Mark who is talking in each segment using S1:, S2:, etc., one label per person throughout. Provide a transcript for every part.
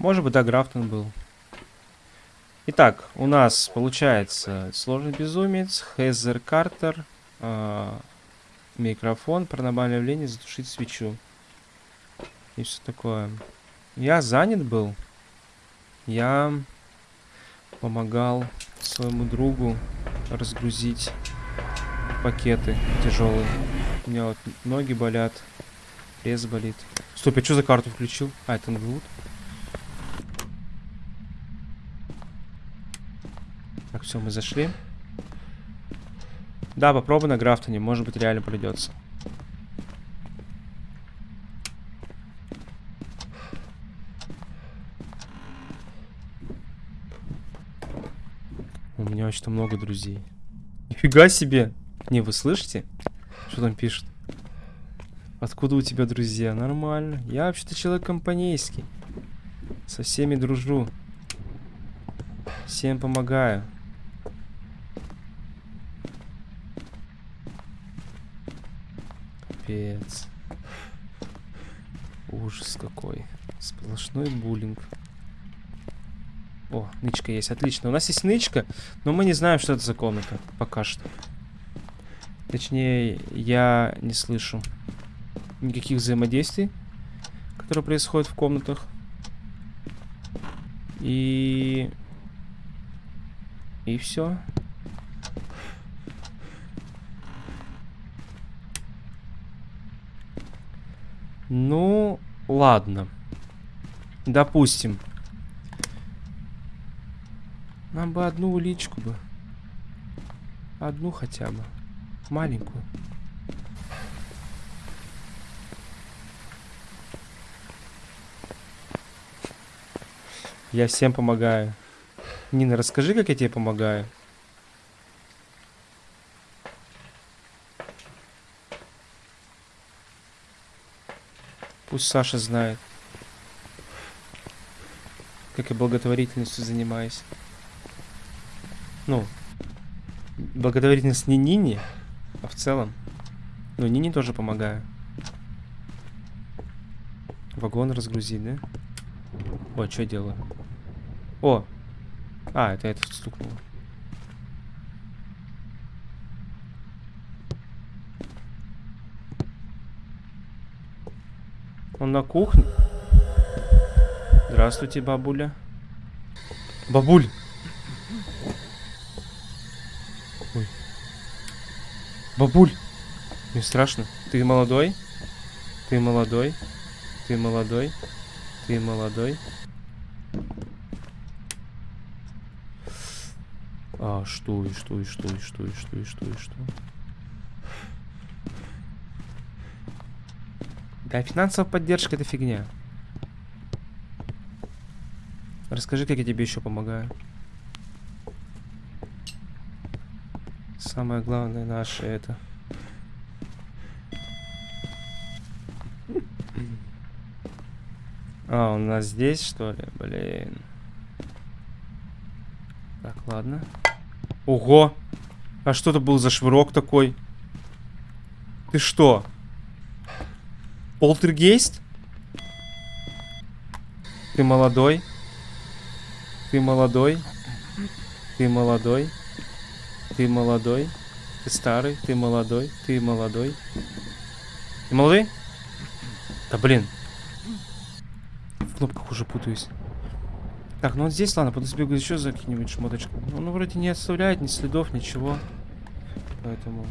S1: Может быть, да, Графтон был. Итак, у нас получается сложный безумец, Хезер Картер, э, микрофон, паранормальное явление, затушить свечу. И все такое. Я занят был. Я помогал своему другу разгрузить пакеты тяжелые. У меня вот ноги болят, пресс болит. Стоп, я что за карту включил? А, это НГУ. Так, все, мы зашли. Да, попробуй на Графтоне, может быть реально придется. У меня очень много друзей. Нифига себе! Не, вы слышите? Что там пишут? Откуда у тебя друзья? Нормально. Я вообще-то человек компанейский. Со всеми дружу. Всем помогаю. Капец. Ужас какой. Сплошной буллинг. О, нычка есть, отлично. У нас есть нычка, но мы не знаем, что это за комната. Пока что. Точнее, я не слышу никаких взаимодействий, которые происходят в комнатах. И... И все. Ну, ладно. Допустим. Нам бы одну уличку бы. Одну хотя бы. Маленькую. Я всем помогаю. Нина, расскажи, как я тебе помогаю. Пусть Саша знает. Как я благотворительностью занимаюсь. Ну, благотворительность не Нине, а в целом. Ну, Нине тоже помогаю. Вагон разгрузить, да? О, что делаю? О! А, это это стукнуло. Он на кухне. Здравствуйте, бабуля. Бабуль! Ой. Бабуль! Мне страшно. Ты молодой? Ты молодой? Ты молодой? Ты молодой? А, что, и что, и что, и что, и что, и что, и что? Да, финансовая поддержка это фигня. Расскажи, как я тебе еще помогаю. Самое главное наше это. А, у нас здесь, что ли? Блин. Так, ладно. Ого! А что это был за швырок такой? Ты что? Полтергейст? Ты молодой? Ты молодой? Ты молодой? Ты молодой? Ты старый? Ты молодой? Ты молодой? Ты молодой? Да блин. В кнопках уже путаюсь. Так, ну вот здесь, ладно, буду сбегать еще за какие-нибудь шмоточки. Он ну, вроде не оставляет ни следов, ничего. Поэтому...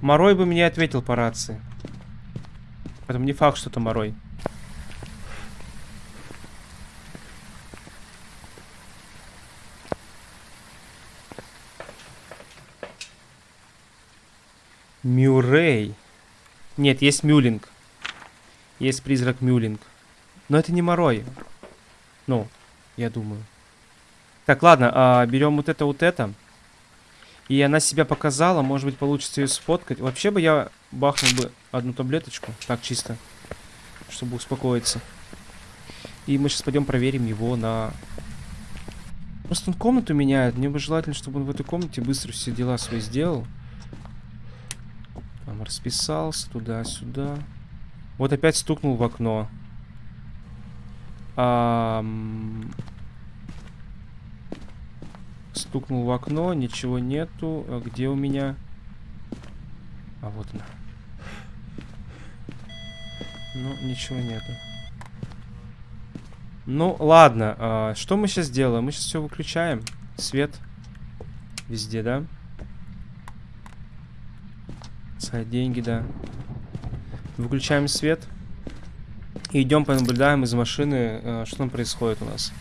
S1: Морой бы мне ответил по рации. Поэтому не факт, что это Морой. Мюррей. Нет, есть Мюлинг. Есть призрак Мюлинг. Но это не Морой. Ну, я думаю. Так, ладно, а, берем вот это, вот это. И она себя показала, может быть, получится ее сфоткать. Вообще бы я бахнул бы одну таблеточку, так чисто, чтобы успокоиться. И мы сейчас пойдем проверим его на... Просто он комнату меняет. Мне бы желательно, чтобы он в этой комнате быстро все дела свои сделал. Там расписался туда-сюда. Вот опять стукнул в окно. Ам, Стукнул в окно, ничего нету. А где у меня? А вот она. Ну, ничего нету. Ну, ладно. А, что мы сейчас делаем? Мы сейчас все выключаем. Свет. Везде, да? Искать деньги, да. Выключаем свет. И идем понаблюдаем из машины, э, что там происходит у нас.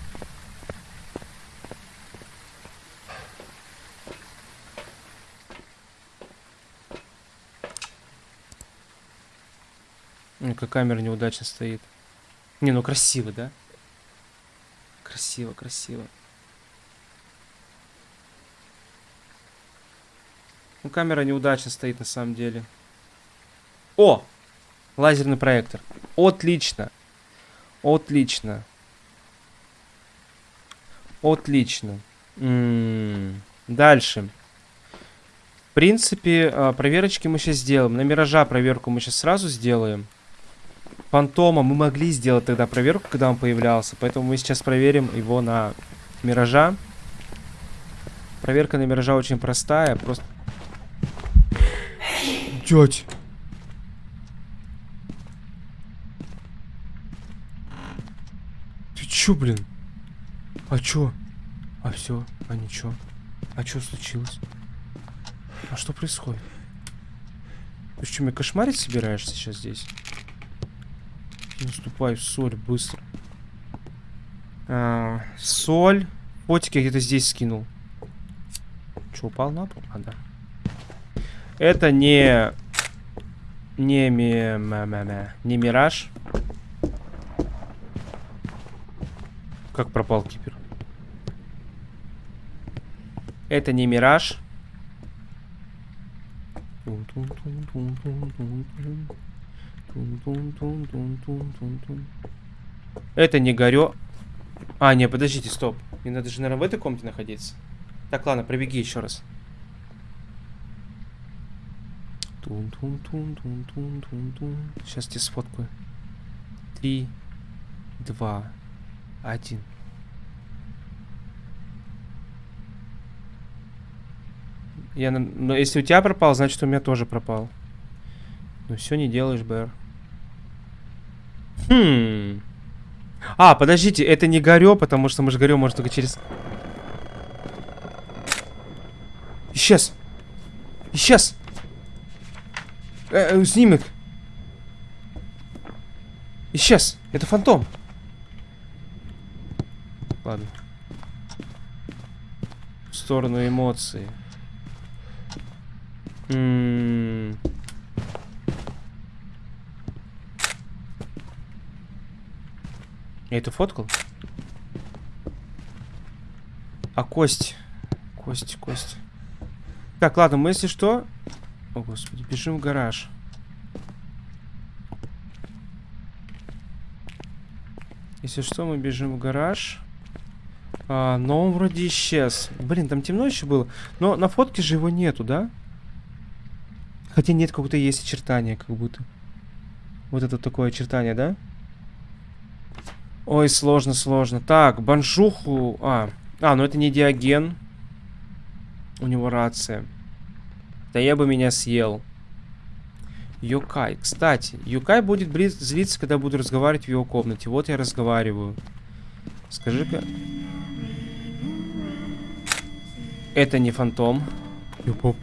S1: Как камера неудачно стоит. Не, ну красиво, да? Красиво, красиво. Ну, камера неудачно стоит на самом деле. О! Лазерный проектор. Отлично. Отлично. Отлично. М -м -м. Дальше. В принципе, а, проверочки мы сейчас сделаем. На Миража проверку мы сейчас сразу сделаем. Фантома мы могли сделать тогда проверку, когда он появлялся. Поэтому мы сейчас проверим его на Миража. Проверка на Миража очень простая. Просто... Дядь! чё, блин? А чё? А все, а ничего. А что случилось? А что происходит? Ты что, меня кошмарить собираешься сейчас здесь? Наступай в соль, быстро. А, соль. Потик я где-то здесь скинул. Че, упал на пол? А, да. Это не... Не ми... Не мираж. Как пропал кипер? Это не мираж. Это не горё. А, не, подождите, стоп. Мне надо же, наверное, в этой комнате находиться. Так, ладно, пробеги еще раз. Сейчас тебе сфоткаю. Три, два, один. Я, но если у тебя пропал, значит у меня тоже пропал. Ну все не делаешь, Бэр. Хм. А, подождите, это не горё, потому что мы же горё может только через... Исчез. Исчез. Э, э, снимок. Исчез. Это фантом. Ладно. В сторону эмоций. М -м -м. Я это фоткал? А кость? Кость, кость. Так, ладно, мы если что... О, господи, бежим в гараж. Если что, мы бежим в гараж. А, но он вроде исчез. Блин, там темно еще было. Но на фотке же его нету, да? Хотя нет, как будто есть очертания, как будто. Вот это такое очертание, да? Ой, сложно, сложно. Так, баншуху... А, а, ну это не диаген. У него рация. Да я бы меня съел. Юкай. Кстати, Юкай будет злиться, когда буду разговаривать в его комнате. Вот я разговариваю. Скажи-ка... Это не фантом. Юпоп.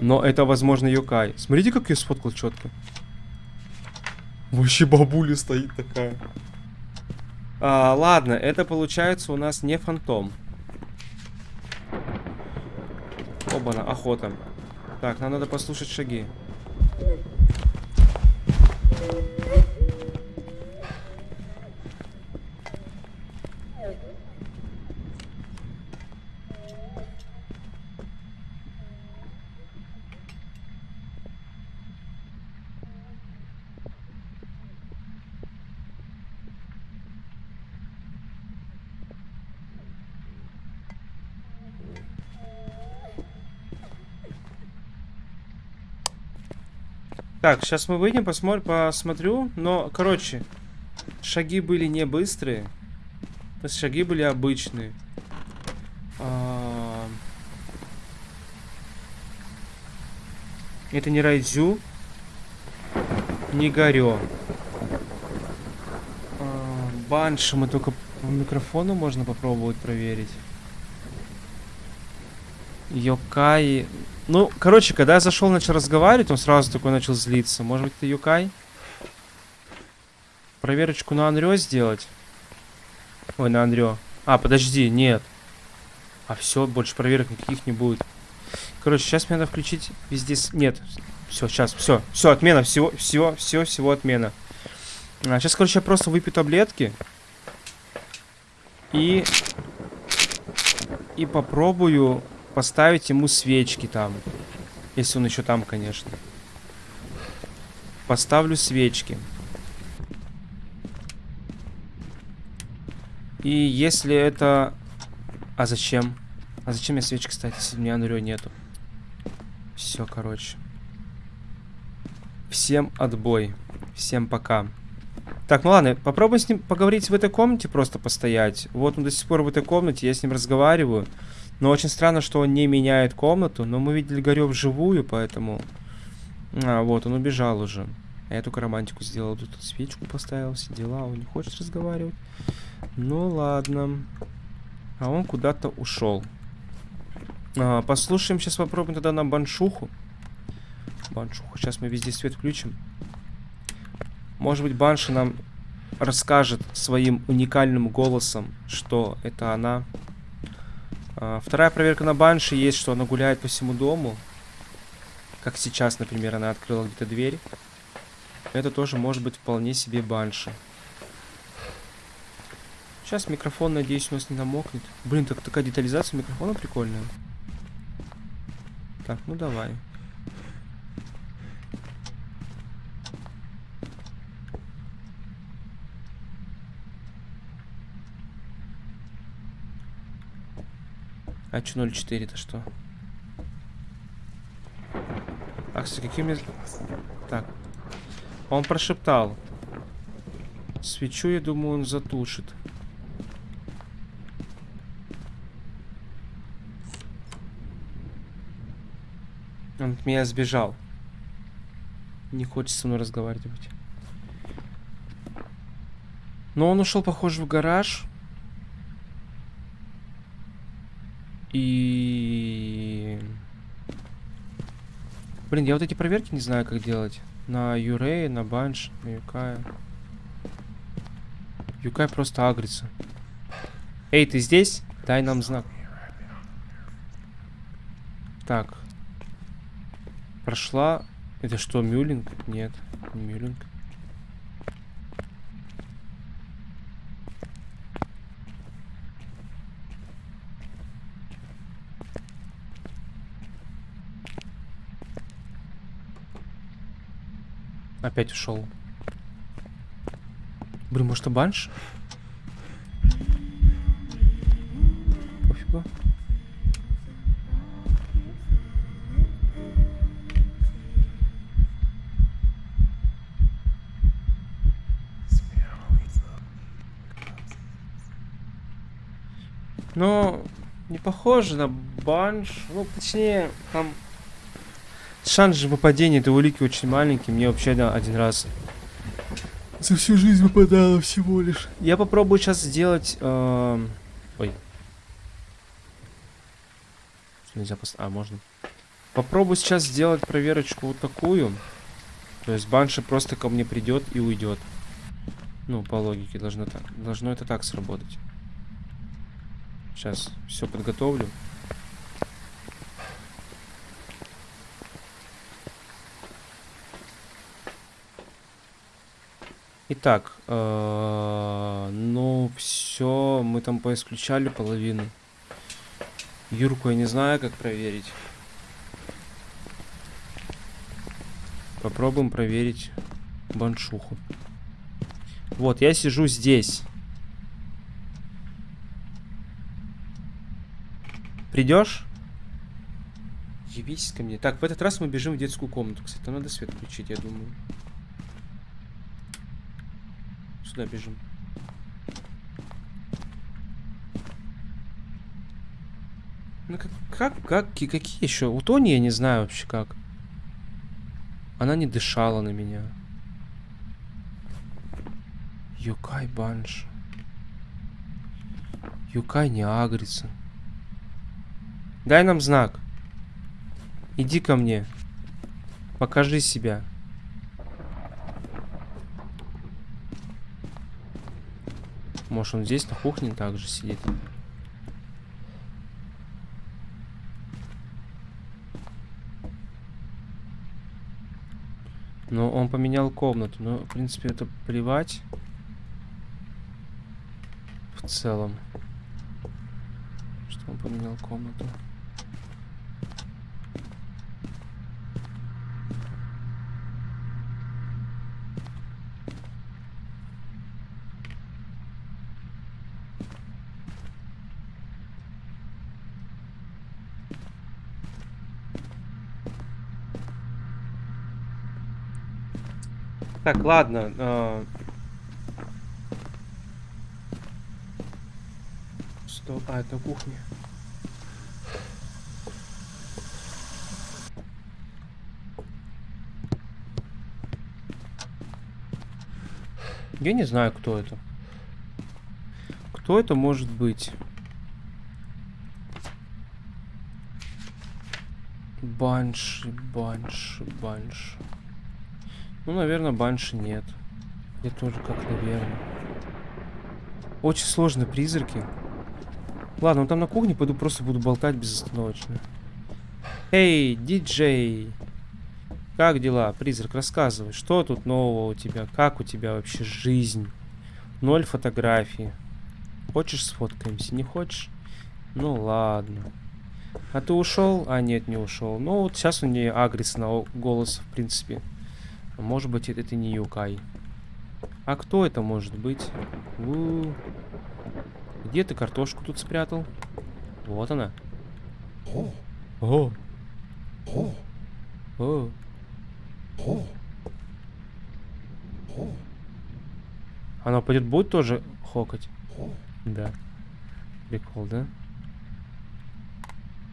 S1: Но это, возможно, Юкай. Смотрите, как я сфоткал четко. Вообще бабуля стоит такая. А, ладно, это получается у нас не фантом. Оба-на, охота. Так, нам надо послушать шаги. Так, сейчас мы выйдем, посмотрим, посмотрю. Но, короче, шаги были не быстрые. То есть шаги были обычные. А... Это не Райдзю. Не Горё. А, Банши мы только по микрофону можно попробовать проверить. Йокай. Ну, короче, когда я зашел, начал разговаривать, он сразу такой начал злиться. Может быть, это Йокай? Проверочку на Анрё сделать? Ой, на Анрё. А, подожди, нет. А все, больше проверок никаких не будет. Короче, сейчас мне надо включить везде... Нет. Все, сейчас, все. Все, отмена. Всего, всего, всего, всего отмена. А, сейчас, короче, я просто выпью таблетки. И... И попробую поставить ему свечки там. Если он еще там, конечно. Поставлю свечки. И если это... А зачем? А зачем мне свечки, кстати, если у меня Анрё нету? Все, короче. Всем отбой. Всем пока. Так, ну ладно, попробуем с ним поговорить в этой комнате, просто постоять. Вот он до сих пор в этой комнате, я с ним разговариваю. Но очень странно, что он не меняет комнату. Но мы видели Горё вживую, поэтому... А, вот, он убежал уже. Я только романтику сделал. Тут свечку поставил, все дела. Он не хочет разговаривать. Ну ладно. А он куда-то ушел. А, послушаем, сейчас попробуем тогда на баншуху. Баншуху. Сейчас мы везде свет включим. Может быть, Банши нам расскажет своим уникальным голосом, что это она. А, вторая проверка на Банши есть, что она гуляет по всему дому. Как сейчас, например, она открыла где-то дверь. Это тоже может быть вполне себе Банши. Сейчас микрофон, надеюсь, у нас не намокнет. Блин, так такая детализация микрофона прикольная. Так, ну давай. А что 0.4 это что? Ах, с какими... Так. Он прошептал. Свечу, я думаю, он затушит. Он от меня сбежал. Не хочет со мной разговаривать. Но он ушел, похоже, в гараж. И... Блин, я вот эти проверки не знаю, как делать. На Юрей, на Банш, на Юкая. Юкай просто агрится. Эй, ты здесь? Дай нам знак. Так. Прошла... Это что, Мюлинг? Нет, не Мюлинг. Опять ушел. Блин, может, это банш? Пофигу. Ну, не похоже на банш. Ну, точнее, там шанс же выпадения этой улики очень маленький. Мне вообще да, один раз за всю жизнь выпадало всего лишь. Я попробую сейчас сделать... Э... Ой. Нельзя пос... А, можно. Попробую сейчас сделать проверочку вот такую. То есть банши просто ко мне придет и уйдет. Ну, по логике должно так. Должно это так сработать. Сейчас все подготовлю. Итак, э, ну все, мы там поисключали половину. Юрку я не знаю, как проверить. Попробуем проверить баншуху. Вот, я сижу здесь. Придешь? Явись ко мне. Так, в этот раз мы бежим в детскую комнату. Кстати, там надо свет включить, я думаю. Туда бежим. Ну как, как, как, ки- какие еще? У Тони я не знаю вообще как. Она не дышала на меня. Юкай Банш. Юкай не агрится. Дай нам знак. Иди ко мне. Покажи себя. Может он здесь на кухне также сидит? Но он поменял комнату. Но, в принципе, это плевать. В целом. Что он поменял комнату. Так, ладно. а. Что? А, это кухня. Я не знаю, кто это. Кто это может быть? Банши, банши, банши. Ну, наверное, банши нет. Я тоже как, наверное. Очень сложные призраки. Ладно, ну там на кухне пойду просто буду болтать безостановочно. Эй, диджей! Как дела, призрак? Рассказывай, что тут нового у тебя? Как у тебя вообще жизнь? Ноль фотографий. Хочешь сфоткаемся? Не хочешь? Ну ладно. А ты ушел? А, нет, не ушел. Ну вот сейчас он не агрится на голос, в принципе. Может быть, это, это не Юкай. А кто это может быть? У. Где ты картошку тут спрятал? Вот она. О. О. Она пойдет будет тоже хокать? Да. Прикол, да?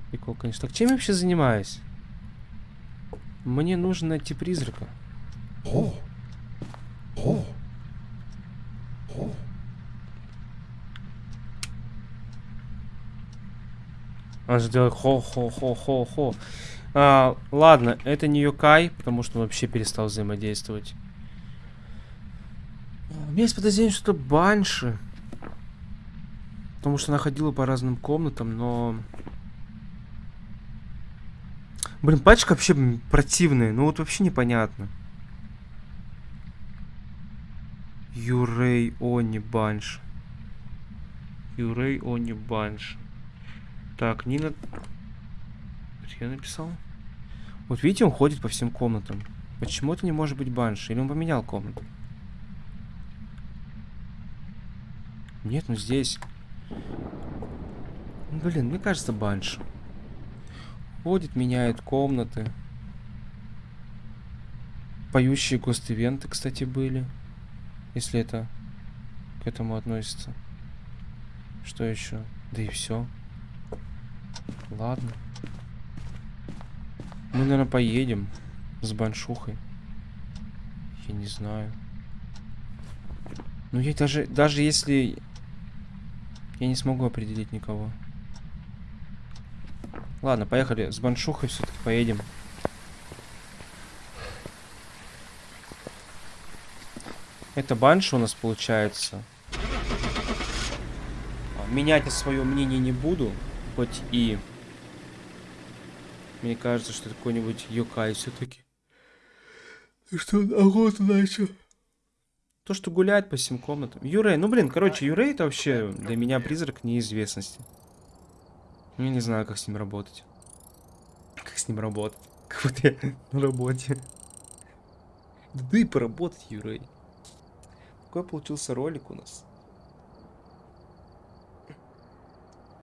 S1: Прикол, конечно. Так чем я вообще занимаюсь? Мне нужно найти призрака. Он же делает хо-хо-хо-хо-хо. А, ладно, это не Юкай, потому что он вообще перестал взаимодействовать. У меня есть подозрение, что это Банши. Потому что она ходила по разным комнатам, но... Блин, пачка вообще противная. Ну вот вообще непонятно. Юрей Они Банш. Юрей Они Банш. Так, Нина... Я написал? Вот видите, он ходит по всем комнатам. Почему это не может быть Банш? Или он поменял комнату? Нет, ну здесь. Ну, Блин, мне кажется, Банш. Ходит, меняет комнаты. Поющие гост-ивенты, кстати, были. Если это к этому относится. Что еще? Да и все. Ладно. Мы, наверное, поедем с баншухой. Я не знаю. Ну, я даже, даже если... Я не смогу определить никого. Ладно, поехали. С баншухой все-таки поедем. Это банша у нас получается. А, Менять я свое мнение не буду. Хоть и... Мне кажется, что какой-нибудь Йокай все-таки. Что он охоту начал? То, что гуляет по всем комнатам. Юрей, ну блин, короче, Юрей это вообще для меня призрак неизвестности. Я не знаю, как с ним работать. Как с ним работать? Как будто я на работе. Да и поработать, Юрей. Какой получился ролик у нас.